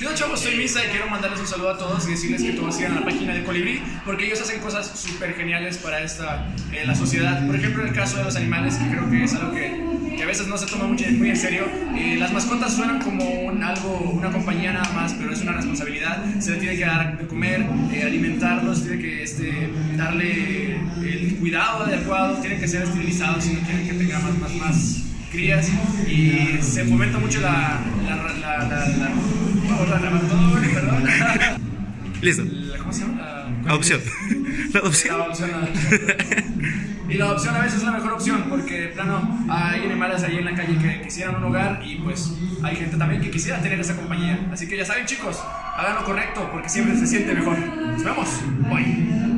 Yo chavos, soy Misa y quiero mandarles un saludo a todos y decirles que todos sigan la página de Colibrí porque ellos hacen cosas súper geniales para esta, eh, la sociedad. Por ejemplo, en el caso de los animales, que creo que es algo que, que a veces no se toma mucho, muy en serio. Eh, las mascotas suenan como un, algo, una compañía nada más, pero es una responsabilidad. Se les tiene que dar de comer, eh, alimentarlos, tiene que este, darle el cuidado adecuado, tienen que ser esterilizados si no quieren que tenga más, más, más crías y se fomenta mucho la, la, la, la, la, perdón. Listo. La- ¿Cómo se llama? La- Adopción. La adopción. la adopción. Y la adopción a veces es la mejor opción porque, plano, hay animales ahí en la calle que quisieran un hogar y pues hay gente también que quisiera tener esa compañía. Así que ya saben, chicos, hagan lo correcto porque siempre se siente mejor. Nos vemos. Bye.